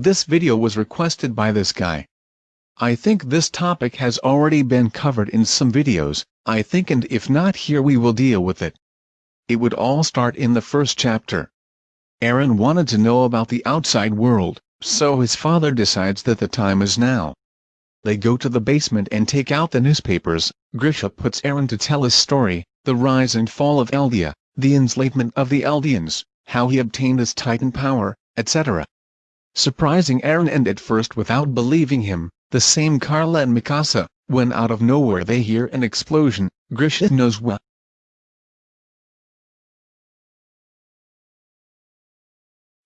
This video was requested by this guy. I think this topic has already been covered in some videos, I think and if not here we will deal with it. It would all start in the first chapter. Eren wanted to know about the outside world, so his father decides that the time is now. They go to the basement and take out the newspapers, Grisha puts Eren to tell his story, the rise and fall of Eldia, the enslavement of the Eldians, how he obtained his titan power, etc. Surprising Eren and at first without believing him, the same Carla and Mikasa, when out of nowhere. They hear an explosion, Grisha knows what.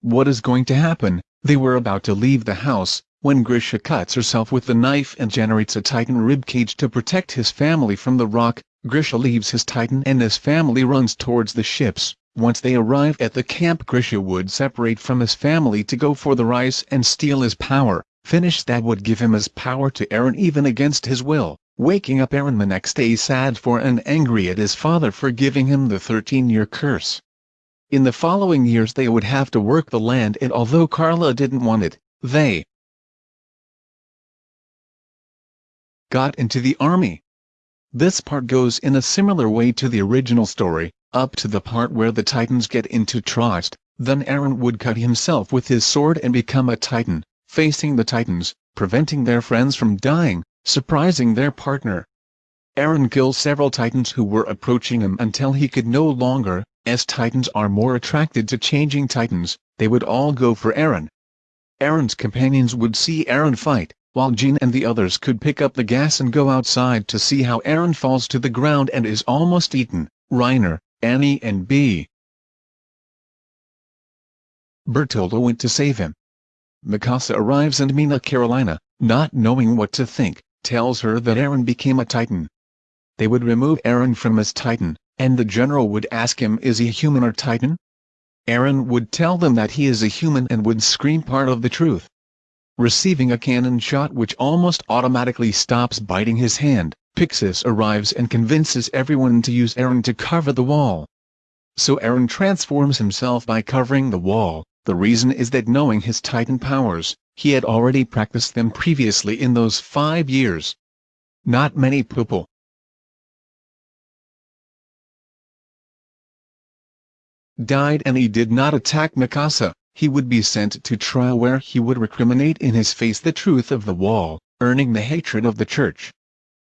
What is going to happen, they were about to leave the house, when Grisha cuts herself with the knife and generates a titan ribcage to protect his family from the rock, Grisha leaves his titan and his family runs towards the ships. Once they arrive at the camp Grisha would separate from his family to go for the Reiss and steal his power, finish that would give him his power to Eren even against his will, waking up Eren the next day sad for and angry at his father for giving him the 13-year curse. In the following years they would have to work the land and although Carla didn't want it, they got into the army. This part goes in a similar way to the original story, up to the part where the Titans get into trust, then Eren would cut himself with his sword and become a Titan, facing the Titans, preventing their friends from dying, surprising their partner. Eren kills several Titans who were approaching him until he could no longer, as Titans are more attracted to changing Titans, they would all go for Eren. Eren's companions would see Eren fight, while Jean and the others could pick up the gas and go outside to see how Eren falls to the ground and is almost eaten, Reiner, Annie and B. Bertoldo went to save him. Mikasa arrives and Mina Carolina, not knowing what to think, tells her that Eren became a Titan. They would remove Eren from his Titan, and the general would ask him is he human or Titan? Eren would tell them that he is a human and would scream part of the truth. Receiving a cannon shot which almost automatically stops biting his hand, Pixis arrives and convinces everyone to use Eren to cover the wall. So Eren transforms himself by covering the wall, the reason is that knowing his titan powers, he had already practiced them previously in those five years. Not many people, died and he did not attack Mikasa, he would be sent to trial where he would recriminate in his face the truth of the wall, earning the hatred of the church.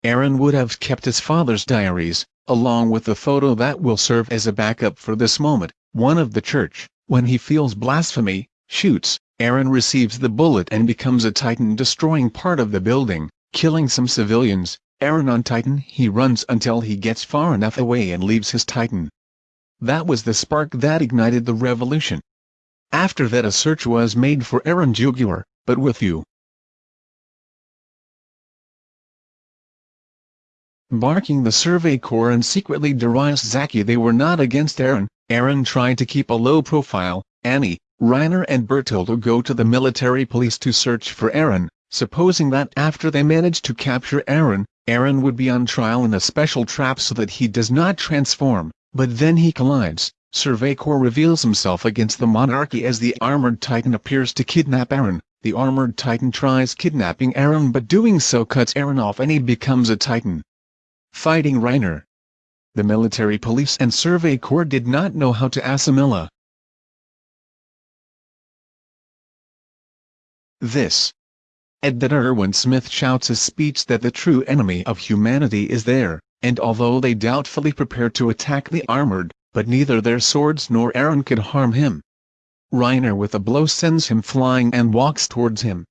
Eren would have kept his father's diaries, along with the photo that will serve as a backup for this moment, one of the church, when he feels blasphemy, shoots, Eren receives the bullet and becomes a titan destroying part of the building, killing some civilians, Eren on Titan he runs until he gets far enough away and leaves his Titan. That was the spark that ignited the revolution. After that a search was made for Eren Jugular, but with you. Barking the Survey Corps and secretly Darius Zaki they were not against Eren, Eren tried to keep a low profile, Annie, Reiner and Bertoldo go to the military police to search for Eren, supposing that after they manage to capture Eren, Eren would be on trial in a special trap so that he does not transform, but then he collides, Survey Corps reveals himself against the monarchy as the armored titan appears to kidnap Eren. The armored titan tries kidnapping Eren but doing so cuts Eren off and he becomes a titan. Fighting Reiner. The military police and Survey Corps did not know how to assimilate this. That Erwin Smith shouts a speech that the true enemy of humanity is there, and although they doubtfully prepare to attack the armored, but neither their swords nor Eren could harm him. Reiner with a blow sends him flying and walks towards him.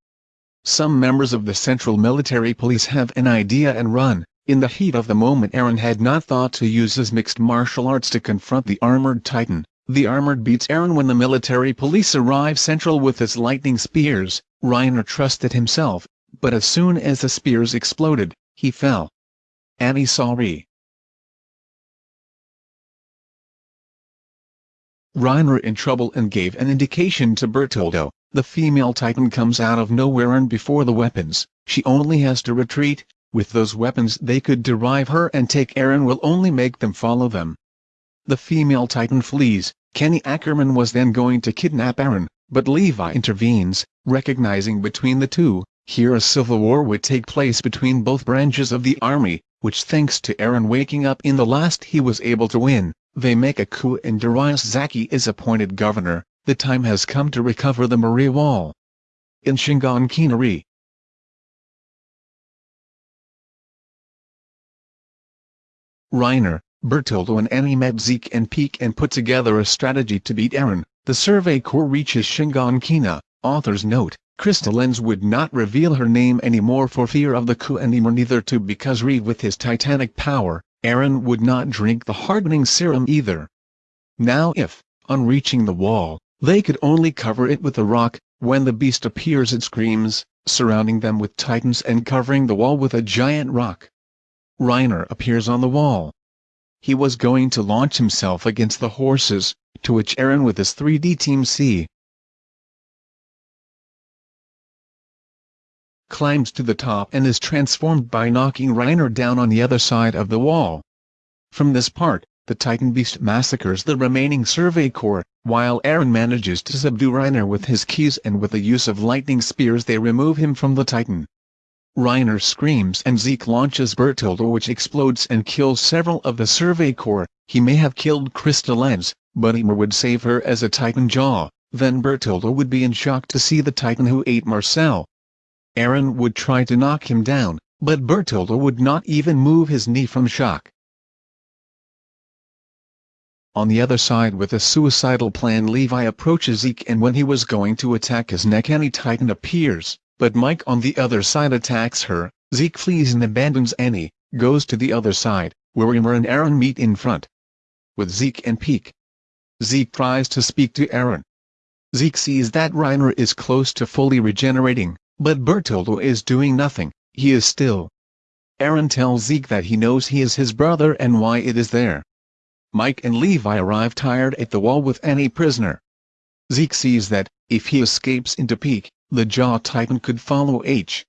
Some members of the Central Military Police have an idea and run. In the heat of the moment Eren had not thought to use his mixed martial arts to confront the armored titan. The armored beats Eren when the military police arrive central with his lightning spears. Reiner trusted himself, but as soon as the spears exploded, he fell. Annie sorry. Reiner in trouble and gave an indication to Bertoldo. The female titan comes out of nowhere and before the weapons, she only has to retreat. With those weapons they could derive her and take Eren will only make them follow them. The female titan flees. Kenny Ackerman was then going to kidnap Eren, but Levi intervenes. recognizing between the two, here a civil war would take place between both branches of the army, which thanks to Eren waking up in the last he was able to win, they make a coup and Darius Zaki is appointed governor, the time has come to recover the Maria Wall. In Shingankinari, Reiner, Bertoldo and Annie met Zeke and Pieck and put together a strategy to beat Eren. The Survey Corps reaches Shiganshina. Author's note, Krista Lenz would not reveal her name anymore for fear of the coup anymore neither to because Reed with his titanic power, Eren would not drink the hardening serum either. Now if, on reaching the wall, they could only cover it with a rock, when the beast appears it screams, surrounding them with titans and covering the wall with a giant rock. Reiner appears on the wall. He was going to launch himself against the horses, to which Eren with his 3D Team C climbs to the top and is transformed by knocking Reiner down on the other side of the wall. From this part, the Titan Beast massacres the remaining Survey Corps, while Eren manages to subdue Reiner with his keys and with the use of lightning spears they remove him from the Titan. Reiner screams and Zeke launches Bertoldo which explodes and kills several of the Survey Corps. He may have killed Krista Lenz, but Ymir would save her as a Titan Jaw, then Bertoldo would be in shock to see the Titan who ate Marcel. Eren would try to knock him down, but Bertoldo would not even move his knee from shock. On the other side with a suicidal plan Levi approaches Zeke and when he was going to attack his neck any Titan appears but Mike on the other side attacks her, Zeke flees and abandons Annie, goes to the other side, where Ymir and Eren meet in front. With Zeke and Pieck. Zeke tries to speak to Eren. Zeke sees that Reiner is close to fully regenerating, but Bertoldo is doing nothing, he is still. Eren tells Zeke that he knows he is his brother and why it is there. Mike and Levi arrive tired at the wall with Annie prisoner. Zeke sees that, if he escapes into Pieck, the Jaw Titan could follow H.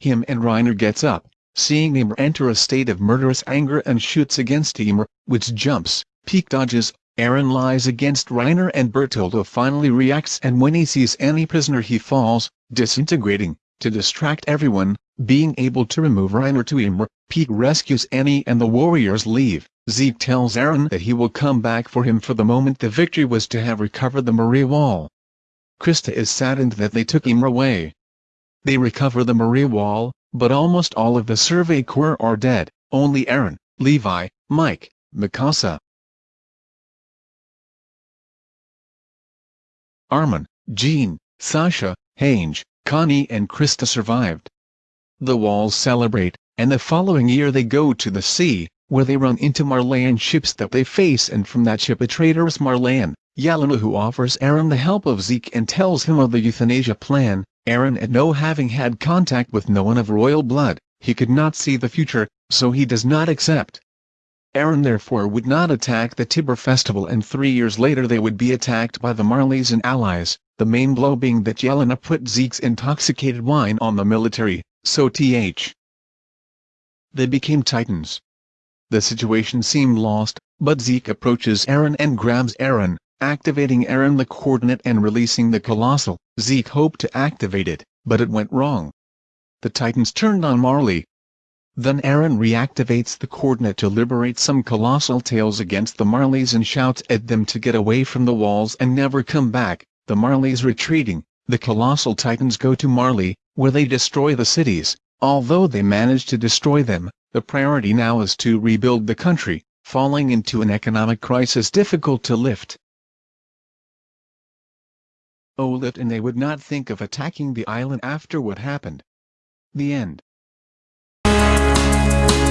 Him and Reiner gets up, seeing Ymir enter a state of murderous anger and shoots against Ymir, which jumps, Pieck dodges, Eren lies against Reiner and Bertoldo finally reacts and when he sees Annie prisoner he falls, disintegrating, to distract everyone, being able to remove Reiner to Ymir, Pete rescues Annie and the warriors leave. Zeke tells Eren that he will come back for him for the moment the victory was to have recovered the Maria Wall. Krista is saddened that they took him away. They recover the Maria Wall, but almost all of the Survey Corps are dead, only Eren, Levi, Mike, Mikasa, Armin, Jean, Sasha, Hange, Connie and Krista survived. The walls celebrate, and the following year they go to the sea, where they run into Marleyan ships that they face and from that ship a traitorous Marleyan, Yelena who offers Eren the help of Zeke and tells him of the euthanasia plan, Eren at no having had contact with no one of royal blood, he could not see the future, so he does not accept. Eren therefore would not attack the Tybur festival and three years later they would be attacked by the Marleys and allies, the main blow being that Yelena put Zeke's intoxicated wine on the military, so th. They became titans. The situation seemed lost, but Zeke approaches Eren and grabs Eren, activating Eren the coordinate and releasing the Colossal. Zeke hoped to activate it, but it went wrong. The Titans turned on Marley. Then Eren reactivates the coordinate to liberate some Colossal tails against the Marleys and shouts at them to get away from the walls and never come back. The Marleys retreating, the Colossal Titans go to Marley, where they destroy the cities. Although they manage to destroy them, the priority now is to rebuild the country, falling into an economic crisis difficult to lift. Oh, Olaf and they would not think of attacking the island after what happened. The end. Thank you.